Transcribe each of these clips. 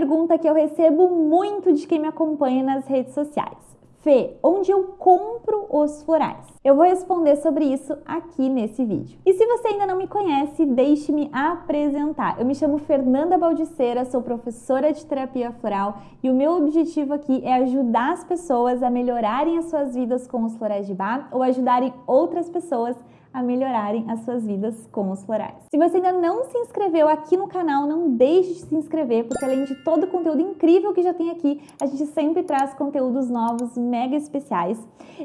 pergunta que eu recebo muito de quem me acompanha nas redes sociais. Fê, onde eu compro os florais? Eu vou responder sobre isso aqui nesse vídeo. E se você ainda não me conhece, deixe-me apresentar. Eu me chamo Fernanda Baldiceira, sou professora de terapia floral e o meu objetivo aqui é ajudar as pessoas a melhorarem as suas vidas com os florais de bar ou ajudarem outras pessoas melhorarem as suas vidas com os florais. Se você ainda não se inscreveu aqui no canal, não deixe de se inscrever, porque além de todo o conteúdo incrível que já tem aqui, a gente sempre traz conteúdos novos mega especiais.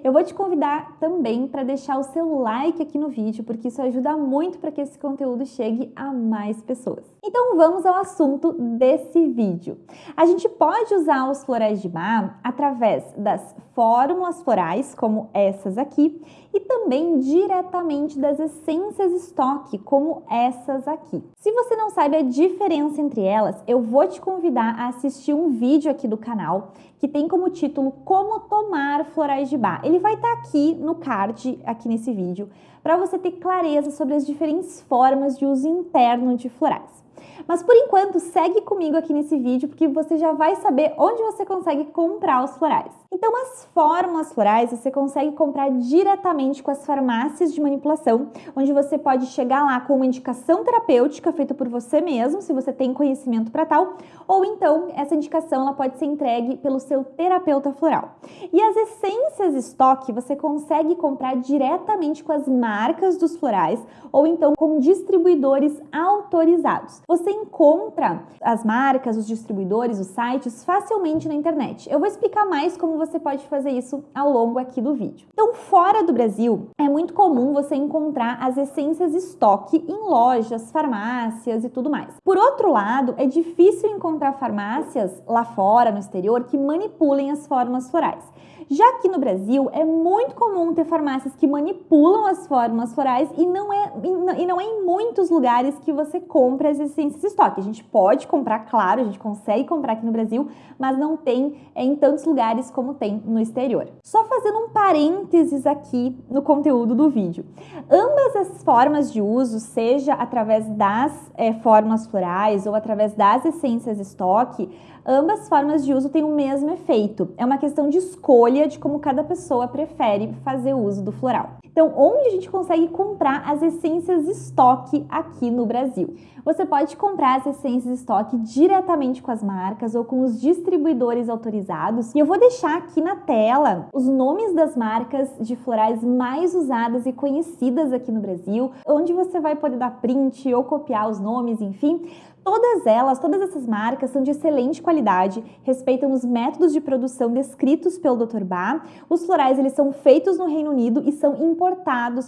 Eu vou te convidar também para deixar o seu like aqui no vídeo, porque isso ajuda muito para que esse conteúdo chegue a mais pessoas. Então vamos ao assunto desse vídeo. A gente pode usar os florais de mar através das fórmulas florais, como essas aqui, também diretamente das essências estoque, como essas aqui. Se você não sabe a diferença entre elas, eu vou te convidar a assistir um vídeo aqui do canal que tem como título Como Tomar Florais de Bar. Ele vai estar tá aqui no card, aqui nesse vídeo, para você ter clareza sobre as diferentes formas de uso interno de florais. Mas por enquanto, segue comigo aqui nesse vídeo porque você já vai saber onde você consegue comprar os florais. Então, as fórmulas florais você consegue comprar diretamente com as farmácias de manipulação, onde você pode chegar lá com uma indicação terapêutica feita por você mesmo, se você tem conhecimento para tal, ou então essa indicação ela pode ser entregue pelo seu terapeuta floral. E as essências estoque você consegue comprar diretamente com as marcas dos florais ou então com distribuidores autorizados. Você encontra as marcas, os distribuidores, os sites facilmente na internet. Eu vou explicar mais como você pode fazer isso ao longo aqui do vídeo. Então, fora do Brasil, é muito comum você encontrar as essências estoque em lojas, farmácias e tudo mais. Por outro lado, é difícil encontrar farmácias lá fora, no exterior, que manipulem as fórmulas florais. Já aqui no Brasil, é muito comum ter farmácias que manipulam as fórmulas florais e não é, e não é em muitos lugares que você compra as essências estoque. A gente pode comprar, claro, a gente consegue comprar aqui no Brasil, mas não tem é, em tantos lugares como tem no exterior. Só fazendo um parênteses aqui no conteúdo do vídeo. Ambas as formas de uso, seja através das é, fórmulas florais ou através das essências estoque, ambas formas de uso têm o mesmo efeito. É uma questão de escolha de como cada pessoa prefere fazer uso do floral. Então, onde a gente consegue comprar as essências estoque aqui no Brasil? Você pode comprar as essências estoque diretamente com as marcas ou com os distribuidores autorizados. E eu vou deixar aqui na tela os nomes das marcas de florais mais usadas e conhecidas aqui no Brasil, onde você vai poder dar print ou copiar os nomes, enfim, Todas elas, todas essas marcas são de excelente qualidade, respeitam os métodos de produção descritos pelo Dr. Bá. Os florais eles são feitos no Reino Unido e são importados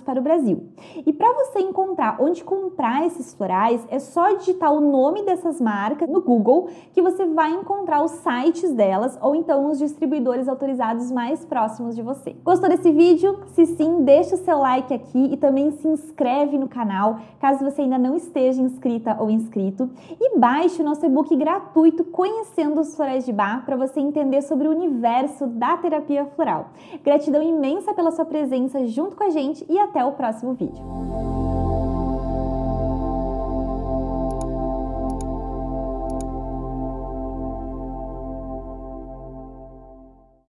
para o Brasil. E para você encontrar onde comprar esses florais, é só digitar o nome dessas marcas no Google que você vai encontrar os sites delas ou então os distribuidores autorizados mais próximos de você. Gostou desse vídeo? Se sim, deixa o seu like aqui e também se inscreve no canal, caso você ainda não esteja inscrita ou inscrito e baixe o nosso e-book gratuito Conhecendo os Florais de Bar para você entender sobre o universo da terapia floral. Gratidão imensa pela sua presença junto com a gente e até o próximo vídeo.